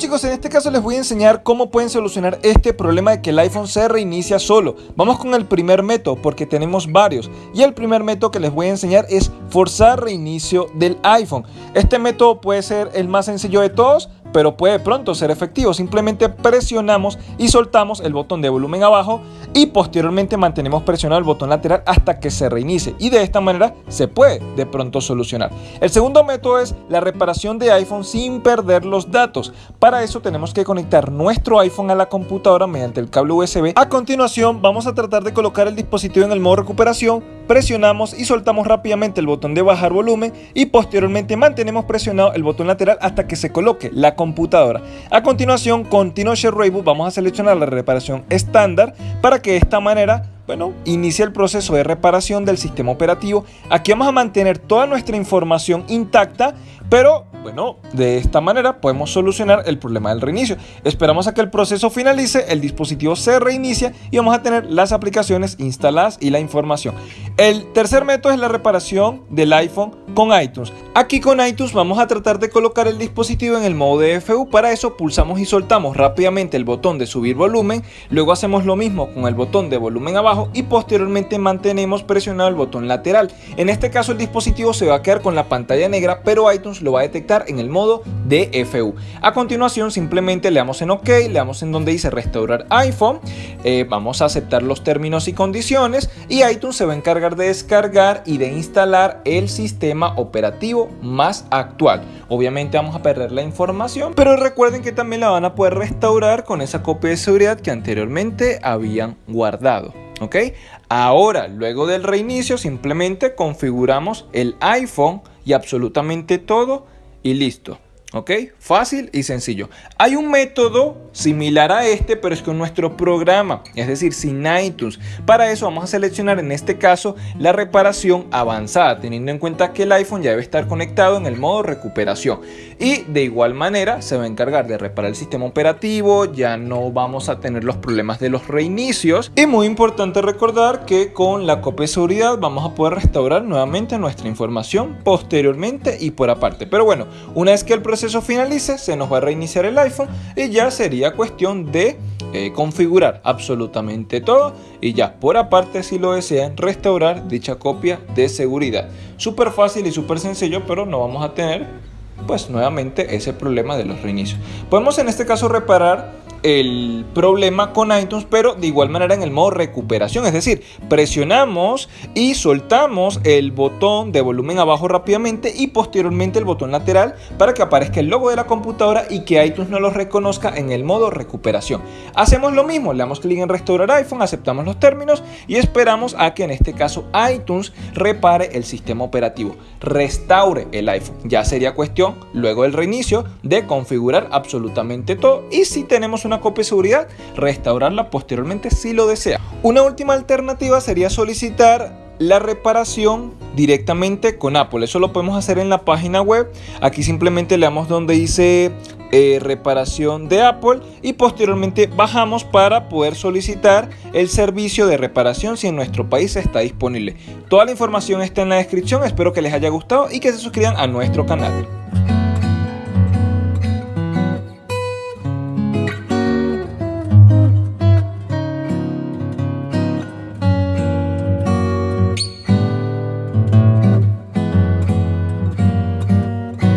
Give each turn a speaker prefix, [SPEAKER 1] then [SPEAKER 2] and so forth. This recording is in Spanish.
[SPEAKER 1] chicos, en este caso les voy a enseñar cómo pueden solucionar este problema de que el iPhone se reinicia solo. Vamos con el primer método porque tenemos varios. Y el primer método que les voy a enseñar es forzar reinicio del iPhone. Este método puede ser el más sencillo de todos, pero puede pronto ser efectivo. Simplemente presionamos y soltamos el botón de volumen abajo y posteriormente mantenemos presionado el botón lateral hasta que se reinicie y de esta manera se puede de pronto solucionar. El segundo método es la reparación de iPhone sin perder los datos. Para eso tenemos que conectar nuestro iPhone a la computadora mediante el cable USB. A continuación vamos a tratar de colocar el dispositivo en el modo recuperación, presionamos y soltamos rápidamente el botón de bajar volumen y posteriormente mantenemos presionado el botón lateral hasta que se coloque la computadora. A continuación, con TinoShare Reboot vamos a seleccionar la reparación estándar para que de esta manera bueno, inicie el proceso de reparación del sistema operativo. Aquí vamos a mantener toda nuestra información intacta, pero bueno, de esta manera podemos solucionar el problema del reinicio. Esperamos a que el proceso finalice, el dispositivo se reinicia y vamos a tener las aplicaciones instaladas y la información. El tercer método es la reparación del iPhone con iTunes. Aquí con iTunes vamos a tratar de colocar el dispositivo en el modo DFU. Para eso pulsamos y soltamos rápidamente el botón de subir volumen. Luego hacemos lo mismo con el botón de volumen abajo y posteriormente mantenemos presionado el botón lateral. En este caso el dispositivo se va a quedar con la pantalla negra, pero iTunes lo va a detectar en el modo DFU. A continuación simplemente le damos en OK, le damos en donde dice restaurar iPhone, eh, vamos a aceptar los términos y condiciones y iTunes se va a encargar de descargar y de instalar el sistema operativo más actual. Obviamente vamos a perder la información, pero recuerden que también la van a poder restaurar con esa copia de seguridad que anteriormente habían guardado. ¿ok? Ahora, luego del reinicio, simplemente configuramos el iPhone y absolutamente todo y listo. ¿Ok? Fácil y sencillo. Hay un método similar a este, pero es con nuestro programa, es decir, sin iTunes. Para eso vamos a seleccionar en este caso la reparación avanzada, teniendo en cuenta que el iPhone ya debe estar conectado en el modo recuperación. Y de igual manera se va a encargar de reparar el sistema operativo, ya no vamos a tener los problemas de los reinicios. Y muy importante recordar que con la copia de seguridad vamos a poder restaurar nuevamente nuestra información posteriormente y por aparte. Pero bueno, una vez que el proceso proceso finalice, se nos va a reiniciar el iPhone y ya sería cuestión de eh, configurar absolutamente todo y ya por aparte si lo desean restaurar dicha copia de seguridad. Súper fácil y súper sencillo, pero no vamos a tener pues nuevamente ese problema de los reinicios. Podemos en este caso reparar el problema con iTunes, pero de igual manera en el modo recuperación, es decir, presionamos y soltamos el botón de volumen abajo rápidamente y posteriormente el botón lateral para que aparezca el logo de la computadora y que iTunes no lo reconozca en el modo recuperación. Hacemos lo mismo, le damos clic en restaurar iPhone, aceptamos los términos y esperamos a que en este caso iTunes repare el sistema operativo, restaure el iPhone. Ya sería cuestión luego del reinicio de configurar absolutamente todo y si tenemos una copia de seguridad, restaurarla posteriormente si lo desea. Una última alternativa sería solicitar la reparación directamente con Apple. Eso lo podemos hacer en la página web. Aquí simplemente le damos donde dice eh, reparación de Apple y posteriormente bajamos para poder solicitar el servicio de reparación si en nuestro país está disponible. Toda la información está en la descripción. Espero que les haya gustado y que se suscriban a nuestro canal.